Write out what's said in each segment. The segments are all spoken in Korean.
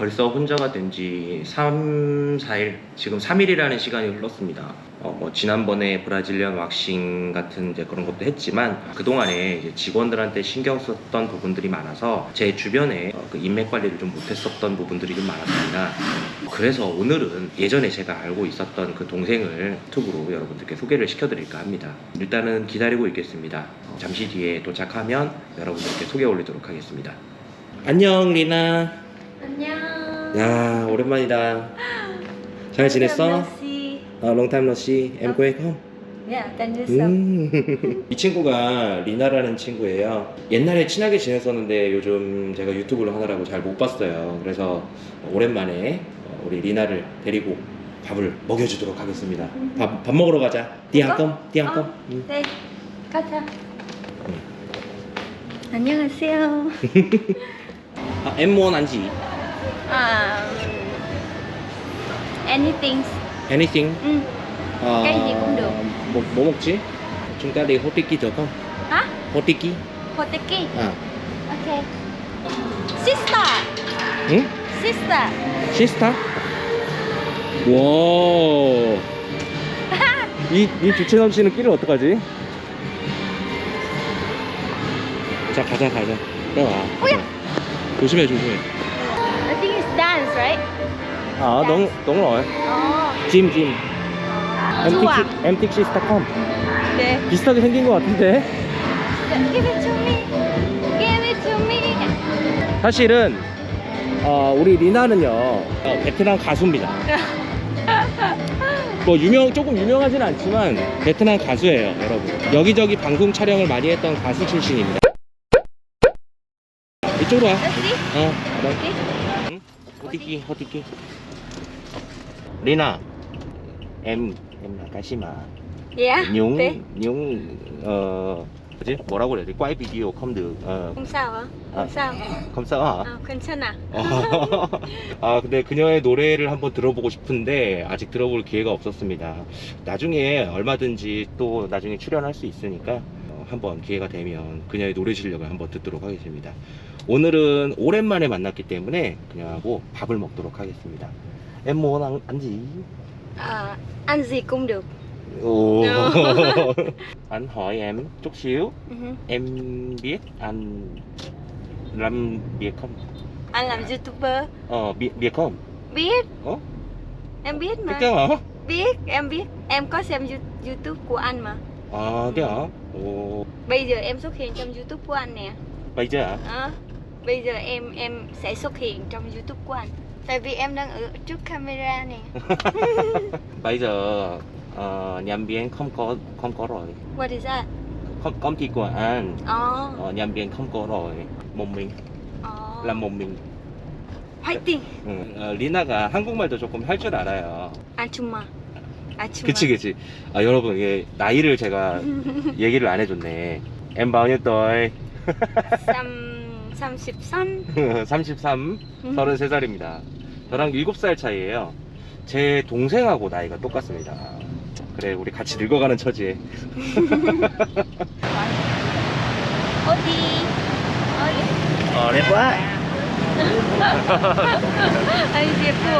벌써 혼자가 된 지 3, 4일, 지금 3일이라는 시간이 흘렀습니다. 어, 뭐 지난번에 브라질리언 왁싱 같은 이제 그런 것도 했지만 그동안에 직원들한테 신경 썼던 부분들이 많아서 제 주변에 어, 그 인맥 관리를 좀 못했었던 부분들이 좀 많았습니다. 그래서 오늘은 예전에 제가 알고 있었던 그 동생을 유튜브로 여러분들께 소개를 시켜드릴까 합니다. 일단은 기다리고 있겠습니다. 어, 잠시 뒤에 도착하면 여러분들께 소개 올리도록 하겠습니다. 안녕 리나. 안녕. 야 오랜만이다. 잘 지냈어? merci. 아 long time no see. Em quê không? Yeah, thank you so. 음. 이 친구가 리나라는 친구예요. 옛날에 친하게 지냈었는데 요즘 제가 유튜브를 하느라고 잘 못 봤어요. 그래서 오랜만에 어, 우리 리나를 데리고 밥을 먹여주도록 하겠습니다. 밥, 밥 먹으러 가자. 띠앙껌, 띠앙껌. 어, 음. 네, 가자. 안녕하세요. 아, em muốn ăn 아, anything. Anything? 응. Ờ, Cái gì cũng được. Một bố một chí. Chúng ta đi Hotiki được không? hả? Hotiki. Hoteki. À. Okay. Sister. 응? Sister. 시스타? 와. 이, 이 주체 넘치는 끼를 어떡하지? 자, 가자, 가자. 따라와. 오야. 조심해, 조심해. Right? 아, 너무, 너무 어려. Oh. 짐, 짐. 좋아. 엠틱 시스타컴. 네. 비슷하게 생긴 것 같은데? Give it to me. Give it to me. 사실은, 어, 우리 리나는요, 어, 베트남 가수입니다. 뭐 유명 조금 유명하진 않지만 베트남 가수예요 여러분 여기저기 방송 촬영을 많이 했던 가수 출신입니다 이쪽으로 와 Let's see. 어. 응? 호티키 호티키 리나 em em là ca sĩ mà Yeah. những Thế. những ờ 뭐지 뭐라고 그래야 돼 video không được ờ, Không sao hả? Không À. sao. không sao hả À, 괜찮아. 아 근데 그녀의 노래를 한번 들어보고 싶은데 아직 들어볼 기회가 없었습니다. 나중에 얼마든지 또 나중에 출연할 수 있으니까 어, 한번 기회가 되면 그녀의 노래 실력을 한번 듣도록 하겠습니다. 오늘은 오랜만에 만났기 때문에 그녀하고 밥을 먹도록 하겠습니다. Cũng được. Ồ. anh hỏi em chút xíu, hứ. em biết anh làm việc không? Anh làm youtuber. Ờ, biết, biết không? Biết. Ủa? Em biết Biết mà. chứ hả? Biết, em biết. Em có xem You- YouTube của anh mà. Thế hả? Ồ, Bây giờ em xuất hiện trong YouTube của anh nè. bây giờ hả? Ờ. Bây giờ em em sẽ xuất hiện trong YouTube của anh. Tại vì em đang ở trước camera nè. Bây giờ ờ, nhân viên không có không có rồi. What is that? Không, công ty của anh Ờ. ờ, nhân viên không có rồi. một mình Ờ. làm một mình. 화이팅. 응. 어, 리나가 한국말도 조금 할 줄 알아요. 아줌마. 아줌마. 그치 그치. 아 여러분 이게 나이를 제가 얘기를 안 해줬네. em bao nhiêu tuổi? 삼, 33. 33, 음. 33살입니다. 저랑 7살 차이에요. 제 동생하고 나이가 똑같습니다. 그래, 우리 같이 늙어가는 처지에. 어디? 어디? 어. Anh Diệp của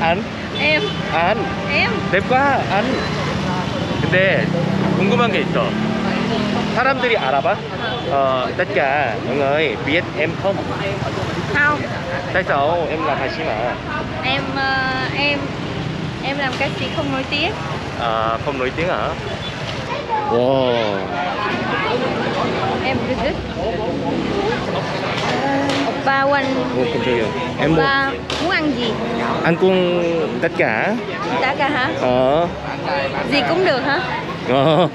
안, em 안. đẹp quá, 안. 근데 궁금한 게 있어. 사람들이 알아봐? Ờ, tất cả mọi người biết em không? Không. Tại sao em làm hài sĩ mà? Em uh, em em làm ca sĩ không nổi tiếng. À, không nổi tiếng hả? Wow. Em Bridget. Ba quanh. Ô. Em muốn. Ba muốn ăn gì? Ăn cuông tất cả. Tất cả hả? Ờ. Gì cũng được hả? Ờ.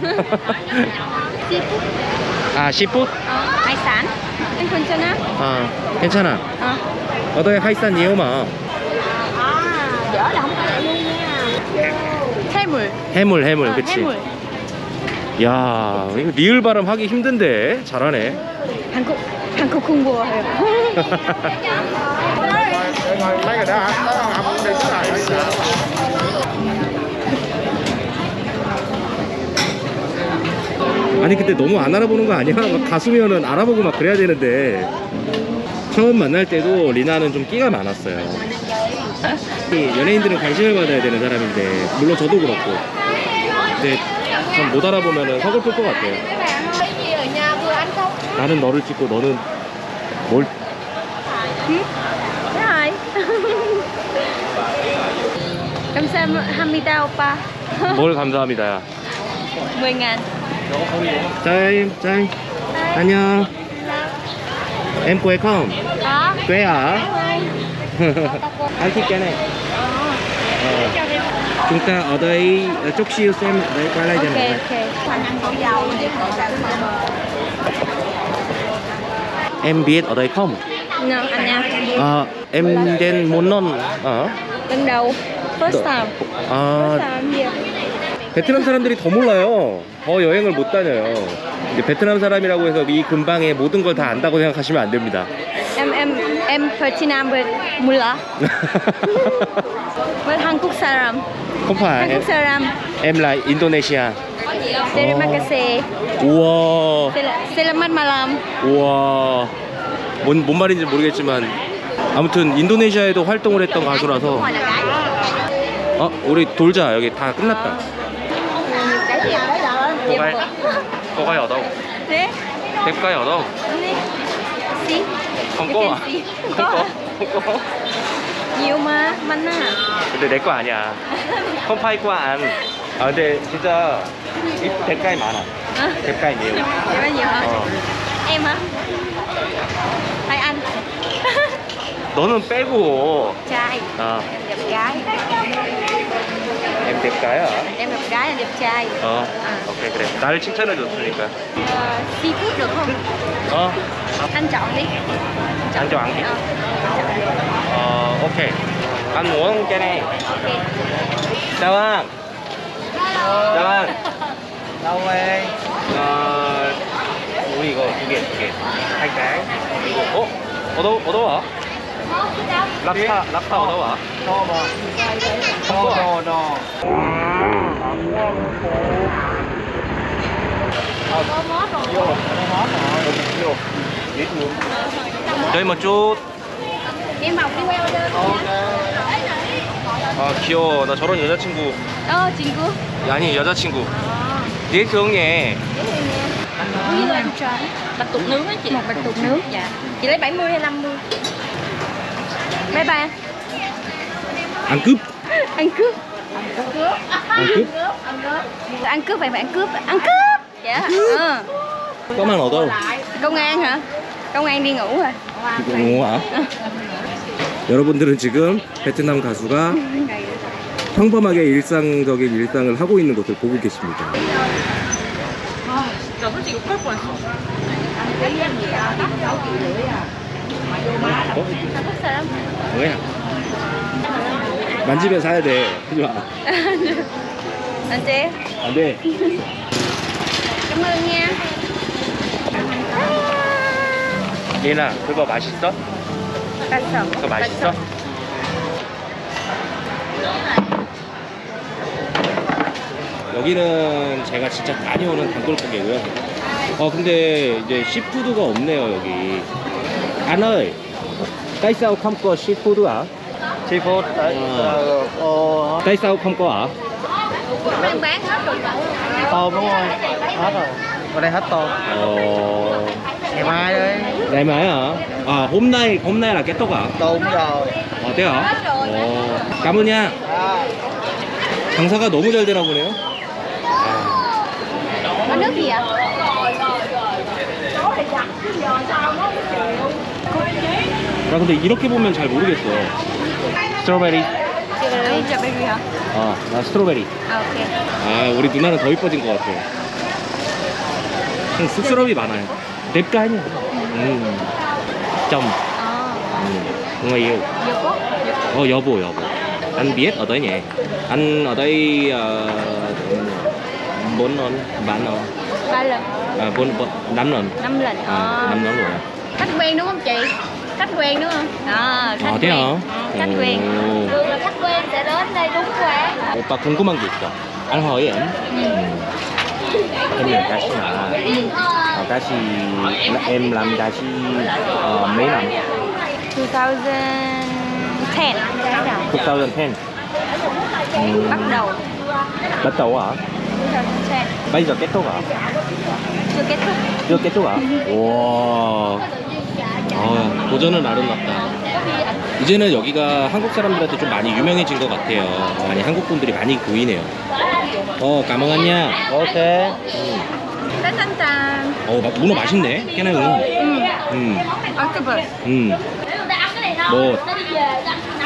아, 10분? ờ, hải sản anh 괜찮아? 아, 괜찮아. ờ 어떻게 하이산 phải luôn nha 해물. 해물, 해물, 어, 그치? 해물. 야, 이거 리을 발음 하기 힘든데. 잘하네. 한국 한국 공부해요 아니 근데 너무 안 알아보는 거 아니야? 막 가수면은 알아보고 막 그래야 되는데. 처음 만날 때도 리나는 좀 끼가 많았어요. 이 연예인들은 관심을 받아야 되는 사람인데 물론 저도 그렇고 근데 좀못 알아보면 서글플 것 같아요. 나는 너를 찍고 너는 뭘 감사합니다 오빠 뭘 감사합니다 야. 10.000 Chào em, chào anh Anh nhá Em quê không? Quê ở? anh thích cái này. Ờ. Ờ. Chúng ta ở đây chút siêu xem Đấy, quay lại cho okay. Em biết ở đây không? À, Em đến muốn non ở? Lần đầu First time. First time here 베트남 사람들이 더 몰라요. 더 여행을 못 다녀요. 이제 베트남 사람이라고 해서 이 근방에 모든 걸 다 안다고 생각하시면 안 됩니다. Em em em Vietnam với Mula Với Hàn Quốc 사람 em, Quốc 사람 em là Indonesia. Terima kasih 우와, Selamat malam 우와. 뭔, 뭔 말인지 모르겠지만 아무튼 인도네시아에도 활동을 했던 가수라서 어, 우리 돌자. 여기 다 끝났다. 고갈, 고갈 à? Xí không có, không có. Nhiều mà Mạnh à 근데 내 거 아니야. 컴파이 거안 아, 근데 진짜 이 대가에 많아. à, 대가에 nhiều. Nhiêu hả? 어. Em hả? Hay anh? 너는 빼고. Trai 아, Em đẹp gái 대가야. Em đẹp gái là đẹp trai 어, 오케이 그래. 나를 칭찬해 줬으니까. Ờ, Seafood được không? 어, Anh chọn đi 안정 안 돼. Ờ, 어, 오케이. ăn muốn cái này. chào anh. chào anh. đâu em 어, 우리 이거 두 개, 두 개. 그리고 어? 얻어, 얻어와. 랍스타, 랍스타 얻어와. to đồ đồ 저희 뭐 đơn 아 귀여워. 나 저런 여자친구. Ờ, 친구 아니 여자친구. Bạch tuộc nướng á chị Một bạch tuộc nướng Dạ Chị lấy 70 hay 50? Bye bye 안 cướp. Ăn cướp 안 cướp. Ăn cướp vậy mà ăn cướp Ăn cướp Dạ ờ. 껌만 얻어. Công an hả? Công an đi ngủ rồi 어, 여러분들은 지금 베트남 가수가 평범하게 일상적인 일상을 하고 있는 것을 보고 계십니다. 나 솔직히 욕할 뻔했어 어? 한국 사람? 뭐야? 만지면 사야 돼. 하지 마. Anh chị 안 돼. Ơn nha 예나, 그거 맛있어? 맛있어 그거 맛있어? 여기는 제가 진짜 많이 오는 단골가게고요. 어 근데 이제 시푸드가 없네요 여기. Anh ơi, tại sao không có seafood à? seafood tại Ờ. ô Tại sao không có à? Đang bán hết rồi tôm đúng không hết rồi ở đây hết tôm Ờ, ngày mai đấy ngày mai hả? À hôm nay hôm nay là kết thúc à? tôm rồi 어, 어때요? 어, cảm ơn nha. à, 장사가 너무 잘 되나 보네요. Có nước gì ạ? 나 근데 이렇게 보면 잘 모르겠어. 스트로베리. Strawberry Strawberry hả? 어, 나 스트로베리. À, ok 아, 우리 누나는 더 이뻐진 것 같아. 좀 쑥스러움이 많아요. 냅가 아니야. 음. 점. Ờ 음. cốt Ờ, 여보, 여보. Anh biết ở tới nhỉ? Anh ở đây ờ, bốn lần, ba lần, Ba lần à, bốn, bốn, năm lần. năm lần À, Ờ. năm lần rồi. Khách quen đúng không chị? Khách quen đúng không? Ờ, khách Ờ, thế quen hả? Ừ, Khách Ồ. quen Thường là khách quen sẽ đến đây đúng quán 오빠 궁금한 게 있어. anh hỏi em. Em làm ca sĩ mà. Ờ, ca sĩ em làm ca sĩ ờ, mấy năm? 2010 2010 음, bắt đầu bắt đầu hả? 2010 bây giờ kết thúc hả? chưa kết thúc chưa kết thúc hả? 와 아, 도전은 아름답다. 이제는 여기가 한국 사람들한테 좀 많이 유명해진 것 같아요. 많이 한국 분들이 많이 보이네요. 어 까먹었냐? Tết Thanh Tràm 어 마- 문어 맛있네. 깨나요 ừ. 음, Octopus 음. 뭐?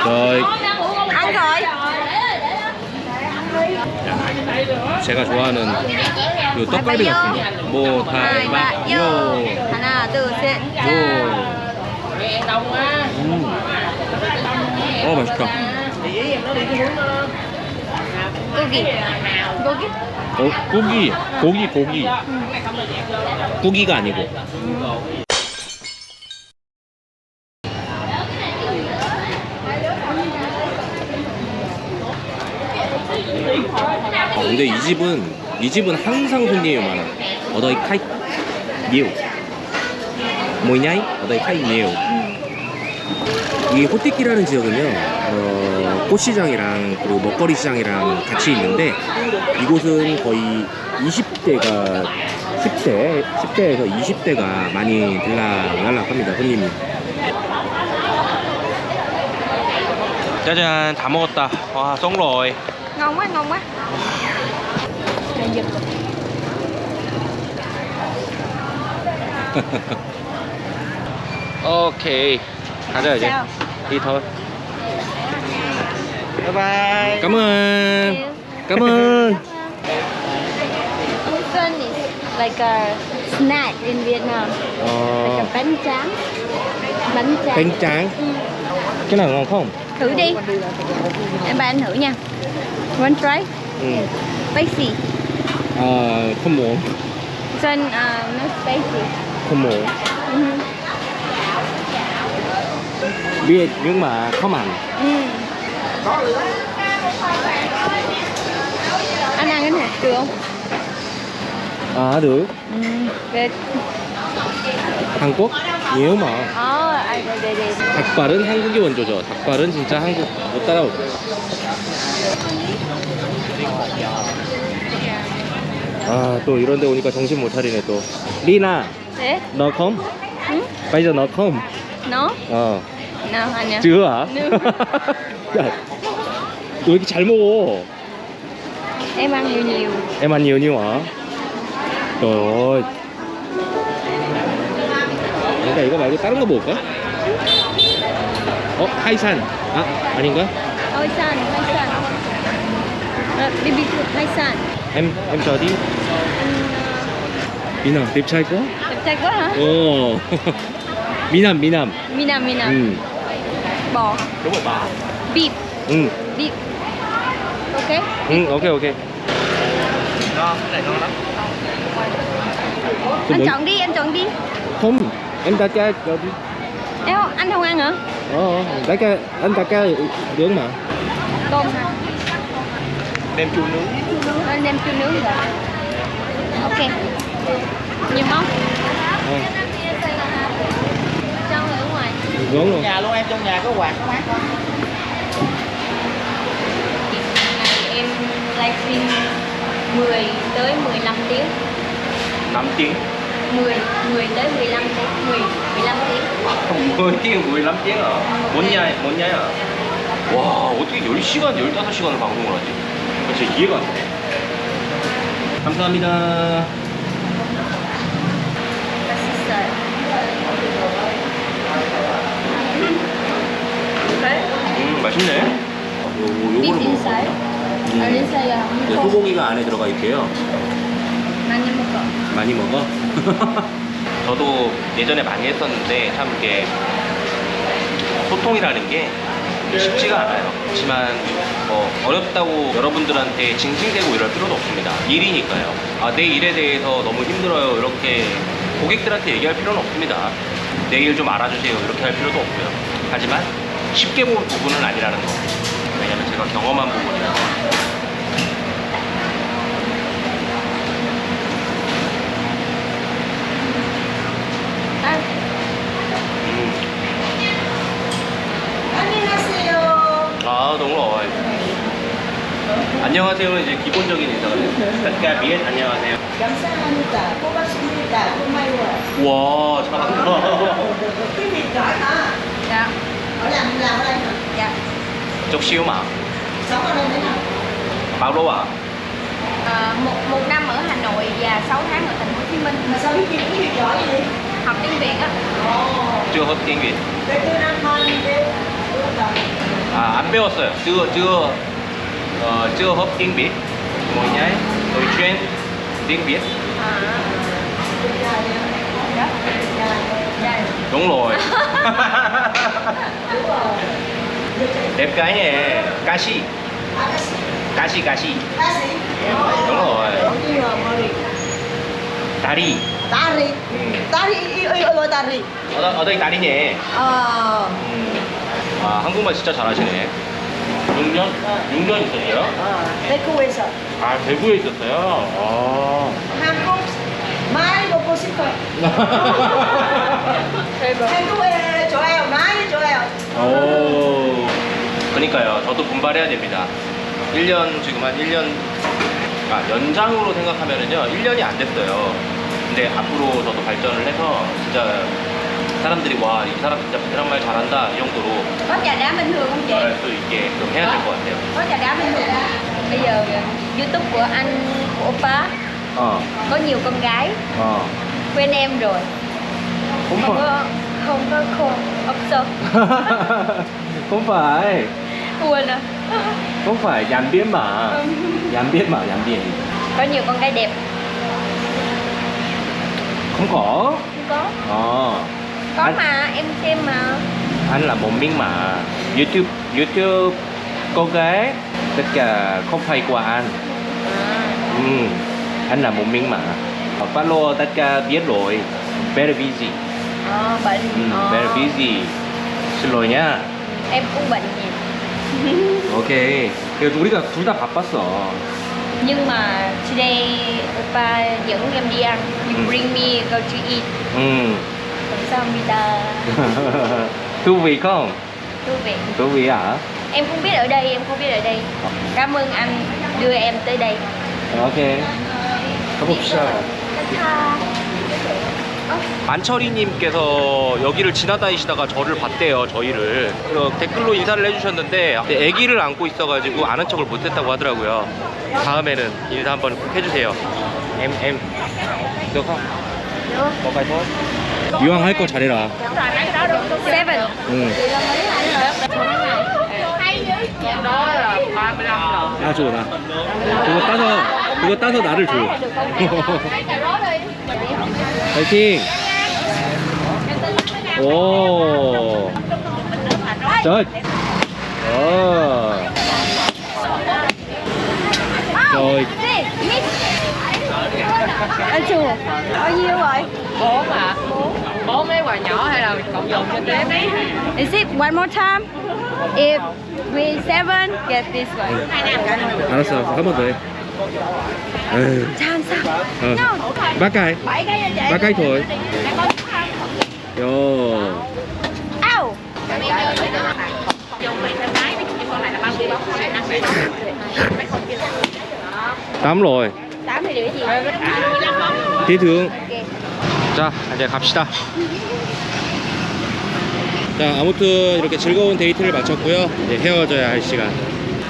저희 ăn rồi 제가 좋아하는 그 떡갈비 같은 거. 뭐 ba vô 다이바요. ha나 둘 셋. 요. 음. 어 맛있다. 고기 고기 어 고기 고기 고기. 고기가 아니고. 어, 근데 이 집은 이 집은 항상 손님이 많아. 어더이 카이 mỗi ngày 어더이 카이 nhiều. 이 호티키라는 지역은요, 어, 꽃시장이랑 그리고 먹거리 시장이랑 같이 있는데 이곳은 거의 20대가 10대, 10대에서 20대가 많이 들락날락합니다 손님이. 짜잔 다 먹었다. 와 rồi. ngon quá ngon quá 오케이 가자 이제. sao đi thôi. Bye bye. cảm ơn. cảm ơn. Is like a snack in Vietnam like 어, a bánh tráng bánh tráng bánh tráng. Ừ. cái nào ngon không? thử đi em ba anh thử nha one try Ừ. spicy 아, không muốn. Son uh, not spicy không muốn. ừ. Biết nhưng mà không ăn. Ừ. anh ăn cái này được không 아, được. ừ. Good. Hàn Quốc nhiều mà. 어, 아, 네네네. 닭발은 한국이 원조죠. 닭발은 진짜 한국 못 따라오죠. 아, 또 이런 데 오니까 정신 못 차리네 또. 리나, 네? 너 컴? 응? giờ nó không? 너? 어. 너 아니야. No. 야, 너 이렇게 잘 먹어? Em ăn nhiều nhiều. Em ăn nhiều nhiều hả? Trời ơi. 그러니까 이거 말고 다른 거 먹을까? 어, 하이산. 아, 아닌가? Ôi san, hai san. À, BB hai san. Em em chờ đi. Anh 미남 đẹp trai quá. uh, đẹp trai quá hả? 어. 미남 미남. Minam, Minam. 응. Bò. đúng rồi bà. Beef, 응. beef. Ok. 응, 오케이 오케이. Ngon, cái này ngon lắm. 또 Anh 뭐? chọn đi, anh chọn đi. không, em đặt ra cho đi. Em không, anh không ăn hả? Ờ, đặt ra anh đặt ra nướng mà. Tôm hả? Nem chua nướng. Anh đem chua nướng rồi. Ok. Nhiều món. Ờ, Trong ở ngoài. nướng luôn. Nhà luôn em trong nhà có quạt có mát lắm. Ngày em livestream 10 tới 15 tiếng. 5 tiếng. 10, 10 tới 15 tiếng. 10, 15 tiếng. 10 tiếng, 15 tiếng hả? 뭔 냐, 뭔 냐야? 와, 어떻게 10시간, 15시간을 방송을 하지? 진짜 이해가 안 돼. 감사합니다. Massager. Okay. 음, 맛있네. 요, Beef 요거를 먹어. 음. 네. 소고기가 안에 들어가 있대요. 많이 먹어. 많이 먹어? 저도 예전에 많이 했었는데 참 이게 소통이라는 게 쉽지가 않아요. 그렇지만 뭐 어렵다고 여러분들한테 징징대고 이럴 필요도 없습니다. 일이니까요. 아, 내 일에 대해서 너무 힘들어요. 이렇게 고객들한테 얘기할 필요는 없습니다. 내일 좀 알아주세요. 이렇게 할 필요도 없고요. 하지만 쉽게 볼 부분은 아니라는 거. 왜냐면 제가 경험한 부분이라서. 안녕하세요 아 너무 어이. 안녕하세요는 이제 기본적인 인사거든요. 그러니까 미엔 안녕하세요. 감사합니다. 고맙습니다. 고마워 와 잘한다 Ở làm làm ở đây hả? dạ 쪽 시우 마. Sống ở đây mấy năm? bao lâu à? Ờ, một một năm ở Hà Nội và 6 tháng ở thành phố Hồ Chí Minh Mà sao biết gì quý vị giỏi vậy? học tiếng Việt á Ồ. chưa học tiếng Việt. Để tôi năm thôi đi. 아, 안 배웠어요. chưa chưa ờ, chưa học tiếng Việt. Ngồi nhái. Tôi chuyên tiếng Việt. à dạ dạ Đúng rồi. Đẹp cái nè. Ca sĩ. Ca sĩ. Ca sĩ. Đúng rồi. 다리. Tari. Yêu yêu yêu Tari. 어디, 어디 다리네. 음. 아, 한국말 진짜 잘하시네. 6년? 6년 있었어요? Ờ. 대구에서. 아, 대구에 있었어요? 아. 싶어요. 한국에 좋아요. 많이 좋아요. 오. 그러니까요. 저도 분발해야 됩니다. 1년 지금 한 1년 아, 연장으로 생각하면은요. 1년이 안 됐어요. 근데 앞으로 저도 발전을 해서 진짜 사람들이 와, 이 사람 진짜 베트남 말 잘한다 이 정도로 có trà đá bình thường không chị 말할 수 있게 그럼 해야 될 것 같아요. có trà đá bình thường không? bây giờ YouTube của anh của oppa 어. có nhiều con gái 어. Quen em rồi. Không có không có khôn 없어 không phải. Quên à. Không phải dàn biến mà. Dàn biến mà dàn biến có nhiều con gái đẹp. Không có. Không có. Ờ. Có Anh- mà em xem mà. Anh là một miếng mà. Youtube youtube con gái tất cả không phải của anh. À, ừ. anh là một miếng mà follow tất cả biết rồi very busy à, bệnh ừ, Ờ. very busy xin lỗi nhá em cũng bệnh nhiều 오케이 그래도 우리가 둘 다 바빴어 nhưng mà today oppa dẫn em đi ăn you Ừ. bring me go to eat 음 감사합니다 thú vị không thú vị thú vị hả em không biết ở đây em không biết ở đây cảm ơn anh đưa em tới đây 오케이 만철이님께서 여기를 지나다니시다가 저를 봤대요 저희를. 댓글로 인사를 해주셨는데 근데 아기를 안고 있어가지고 아는 척을 못했다고 하더라고요. 다음에는 인사 한번 꼭 해주세요. Được không có cái thôi 이왕 할 거 잘해라. Seven. 응. 나줘 나 그거 따서 그거 따서 나를 줘 Thấy chi Ồ. Oh. Trời. Oh. Rồi. Anh chùa Bao nhiêu rồi? Bốn à Bốn mấy quà nhỏ hay là cộng dồn cho tiếp Is it one more time? If we seven get this one. Nó sợ có một người Chán sao? Ừ. Ừ. No. Bác cái cho chị bác cài thôi yo tám rồi 등 ok 자 이제 갑시다 자 아무튼 이렇게 즐거운 데이트를 마쳤고요 이제 헤어져야 할 시간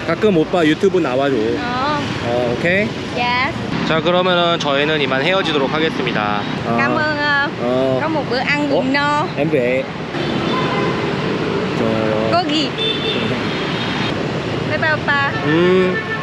가끔 오빠 유튜브 나와줘 어 오케이 dạ 자 그러면은 저희는 이만 헤어지도록 하겠습니다 어, cảm ơn ờ, 어 có một bữa ăn bụng no em về 좋아요 có gì bye bye oppa 음